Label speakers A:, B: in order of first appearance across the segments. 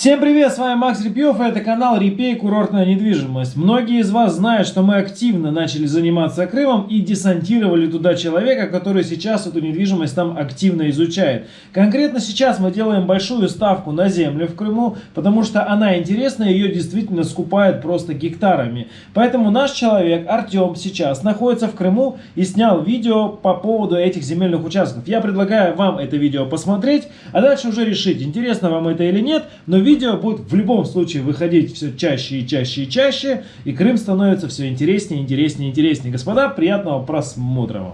A: Всем привет, с вами Макс Репьев, и это канал Репей Курортная недвижимость. Многие из вас знают, что мы активно начали заниматься Крымом и десантировали туда человека, который сейчас эту недвижимость там активно изучает. Конкретно сейчас мы делаем большую ставку на землю в Крыму, потому что она интересна, ее действительно скупают просто гектарами. Поэтому наш человек Артем сейчас находится в Крыму и снял видео по поводу этих земельных участков. Я предлагаю вам это видео посмотреть, а дальше уже решить, интересно вам это или нет, но видео видео будет в любом случае выходить все чаще и чаще и чаще, и Крым становится все интереснее, интереснее, интереснее. Господа, приятного просмотра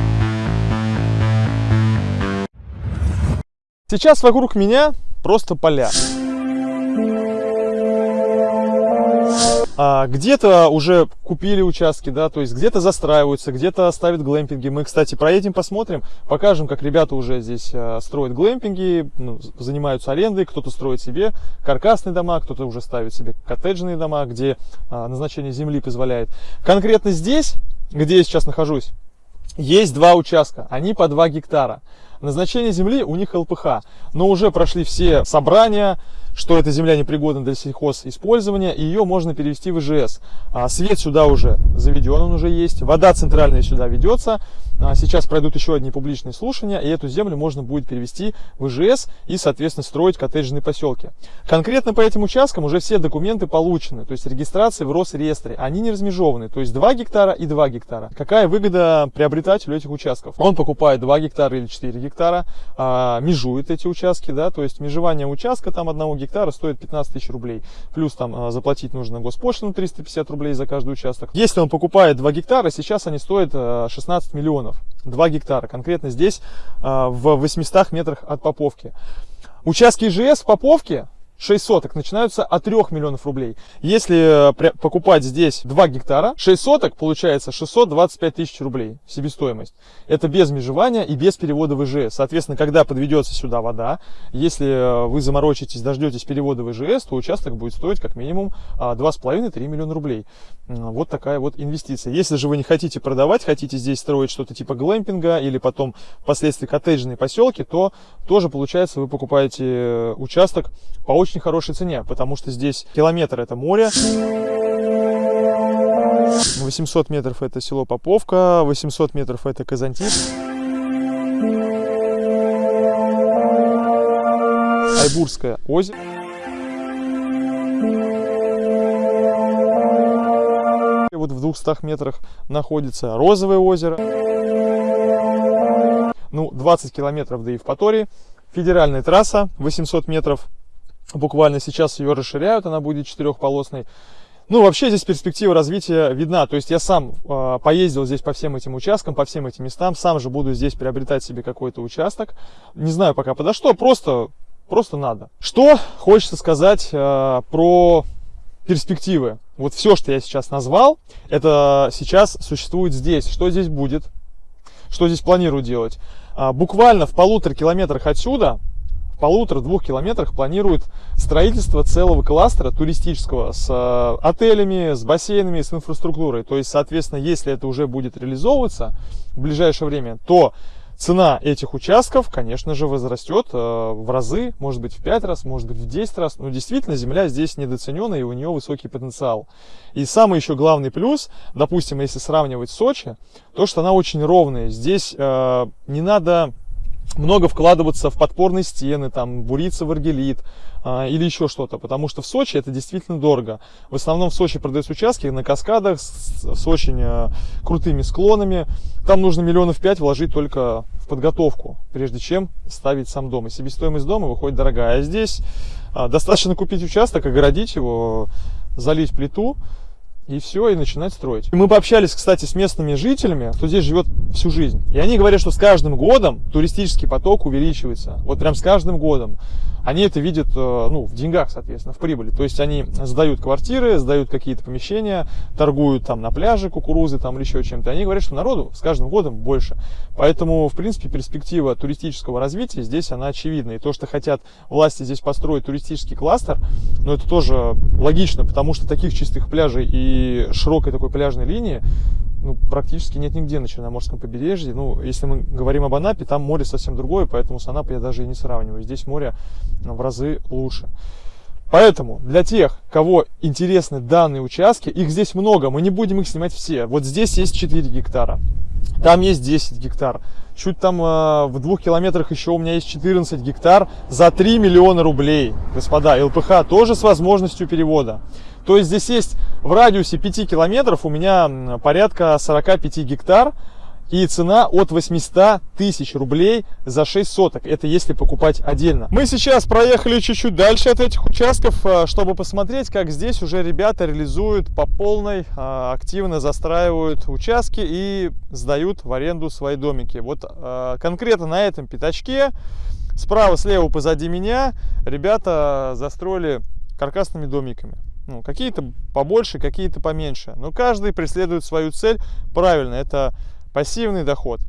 B: Сейчас вокруг меня просто поля. А, где-то уже купили участки, да, то есть где-то застраиваются, где-то ставят глэмпинги. Мы, кстати, проедем, посмотрим, покажем, как ребята уже здесь а, строят глэмпинги, ну, занимаются арендой, кто-то строит себе каркасные дома, кто-то уже ставит себе коттеджные дома, где а, назначение земли позволяет. Конкретно здесь, где я сейчас нахожусь, есть два участка, они по 2 гектара. Назначение земли у них ЛПХ, но уже прошли все собрания, что эта земля непригодна для сельхозиспользования, ее можно перевести в ИЖС. А свет сюда уже заведен, он уже есть, вода центральная сюда ведется. А сейчас пройдут еще одни публичные слушания, и эту землю можно будет перевести в ИЖС и, соответственно, строить коттеджные поселки. Конкретно по этим участкам уже все документы получены, то есть регистрации в Росреестре. Они не размежованы, то есть 2 гектара и 2 гектара. Какая выгода приобретателю этих участков? Он покупает 2 гектара или 4 гектара, а, межует эти участки, да, то есть межевание участка там одного гектара гектара стоит 15 тысяч рублей. Плюс там а, заплатить нужно госпошлину 350 рублей за каждый участок. Если он покупает 2 гектара, сейчас они стоят 16 а, миллионов. 2 гектара, конкретно здесь а, в 800 метрах от Поповки. Участки ИЖС в Поповке 6 соток начинаются от 3 миллионов рублей. Если э, покупать здесь 2 гектара, 6 соток получается 625 тысяч рублей себестоимость. Это без межевания и без перевода в ИЖС. Соответственно, когда подведется сюда вода, если э, вы заморочитесь, дождетесь перевода в ИЖС, то участок будет стоить как минимум 2,5-3 а, миллиона рублей. Вот такая вот инвестиция. Если же вы не хотите продавать, хотите здесь строить что-то типа глэмпинга или потом впоследствии коттеджные поселки, то тоже получается вы покупаете э, участок по очень хорошей цене, потому что здесь километр это море. 800 метров это село Поповка, 800 метров это Казантип. Айбурское озеро. Вот в 200 метрах находится Розовое озеро. Ну, 20 километров до Евпатории. Федеральная трасса, 800 метров Буквально сейчас ее расширяют, она будет четырехполосной. Ну, вообще здесь перспектива развития видна. То есть я сам э, поездил здесь по всем этим участкам, по всем этим местам. Сам же буду здесь приобретать себе какой-то участок. Не знаю пока подо что, просто, просто надо. Что хочется сказать э, про перспективы. Вот все, что я сейчас назвал, это сейчас существует здесь. Что здесь будет? Что здесь планирую делать? А, буквально в полутора километрах отсюда полутора-двух километрах планируют строительство целого кластера туристического с э, отелями, с бассейнами, с инфраструктурой. То есть, соответственно, если это уже будет реализовываться в ближайшее время, то цена этих участков, конечно же, возрастет э, в разы, может быть в 5 раз, может быть в 10 раз. Но действительно, земля здесь недооценена и у нее высокий потенциал. И самый еще главный плюс, допустим, если сравнивать Сочи, то, что она очень ровная. Здесь э, не надо много вкладываться в подпорные стены, там, буриться в аргелит а, или еще что-то, потому что в Сочи это действительно дорого. В основном в Сочи продаются участки на каскадах с, с очень а, крутыми склонами. Там нужно миллионов пять вложить только в подготовку, прежде чем ставить сам дом. И себестоимость дома выходит дорогая. А здесь а, достаточно купить участок, огородить его, залить плиту, и все, и начинать строить. Мы пообщались, кстати, с местными жителями, кто здесь живет всю жизнь. И они говорят, что с каждым годом туристический поток увеличивается. Вот прям с каждым годом они это видят э, ну, в деньгах, соответственно, в прибыли. То есть они сдают квартиры, сдают какие-то помещения, торгуют там на пляже кукурузы там или еще чем-то. Они говорят, что народу с каждым годом больше. Поэтому, в принципе, перспектива туристического развития здесь, она очевидна. И то, что хотят власти здесь построить туристический кластер, ну, это тоже логично, потому что таких чистых пляжей и широкой такой пляжной линии ну, практически нет нигде на Черноморском побережье. Ну, если мы говорим об Анапе, там море совсем другое, поэтому с Анапой я даже и не сравниваю. Здесь море в разы лучше. Поэтому для тех, кого интересны данные участки, их здесь много, мы не будем их снимать все. Вот здесь есть 4 гектара, там есть 10 гектар. Чуть там э, в двух километрах еще у меня есть 14 гектар за 3 миллиона рублей. Господа, ЛПХ тоже с возможностью перевода. То есть здесь есть в радиусе 5 километров у меня порядка 45 гектар. И цена от 800 тысяч рублей за 6 соток. Это если покупать отдельно. Мы сейчас проехали чуть-чуть дальше от этих участков, э, чтобы посмотреть, как здесь уже ребята реализуют по полной, э, активно застраивают участки и сдают в аренду свои домики. Вот э, конкретно на этом пятачке, справа, слева, позади меня, ребята застроили каркасными домиками. Ну, какие-то побольше, какие-то поменьше. Но каждый преследует свою цель правильно. Это пассивный доход.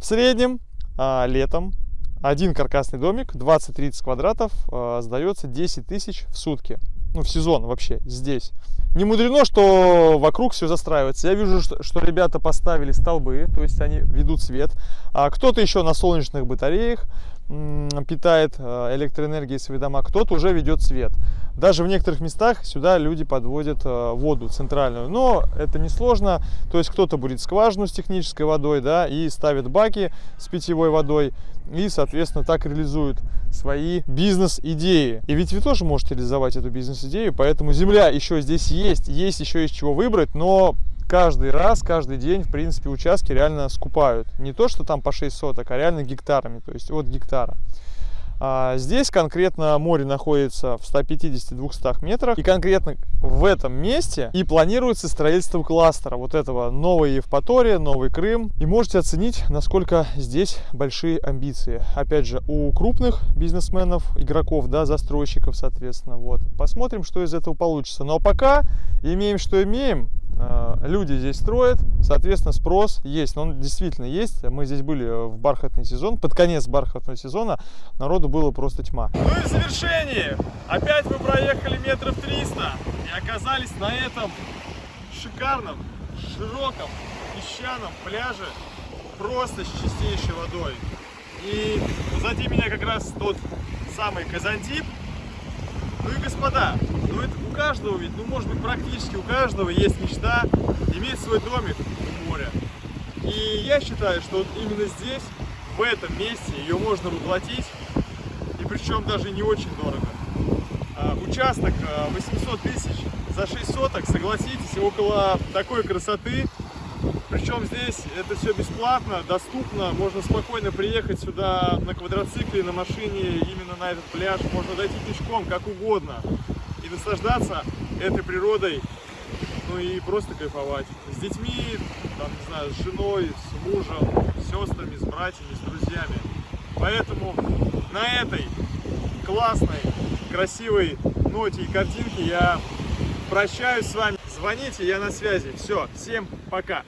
B: В среднем а, летом один каркасный домик 20-30 квадратов а, сдается 10 тысяч в сутки. Ну, в сезон вообще здесь. Не мудрено, что вокруг все застраивается. Я вижу, что, что ребята поставили столбы, то есть они ведут свет. А кто-то еще на солнечных батареях питает э, электроэнергией свои дома, кто-то уже ведет свет. Даже в некоторых местах сюда люди подводят э, воду центральную, но это не сложно. То есть кто-то будет скважину с технической водой, да, и ставит баки с питьевой водой, и, соответственно, так реализуют свои бизнес-идеи. И ведь вы тоже можете реализовать эту бизнес-идею, поэтому земля еще здесь есть, есть еще из чего выбрать, но каждый раз, каждый день, в принципе, участки реально скупают. Не то, что там по 6 соток, а реально гектарами, то есть от гектара. А здесь конкретно море находится в 150-200 метрах. И конкретно в этом месте и планируется строительство кластера. Вот этого новой Евпатория, новый Крым. И можете оценить, насколько здесь большие амбиции. Опять же, у крупных бизнесменов, игроков, да, застройщиков, соответственно. Вот. Посмотрим, что из этого получится. Но пока имеем, что имеем. Э, люди здесь строят, соответственно, спрос есть. Он действительно есть. Мы здесь были в бархатный сезон, под конец бархатного сезона народу было просто тьма. Ну и в завершении. Опять мы проехали метров 300 и оказались на этом шикарном, широком, песчаном пляже просто с чистейшей водой. И позади меня как раз тот самый Казантип, ну и господа, это у каждого ведь, ну может быть практически у каждого есть мечта иметь свой домик у моря. И я считаю, что вот именно здесь, в этом месте, ее можно воплотить, и причем даже не очень дорого. А, участок 800 а, тысяч за 6 соток, согласитесь, около такой красоты причем здесь это все бесплатно, доступно, можно спокойно приехать сюда на квадроцикле, на машине, именно на этот пляж, можно дойти пешком, как угодно, наслаждаться этой природой, ну и просто кайфовать. С детьми, там, не знаю, с женой, с мужем, с сестрами, с братьями, с друзьями. Поэтому на этой классной, красивой ноте и картинке я прощаюсь с вами. Звоните, я на связи. Все, всем пока.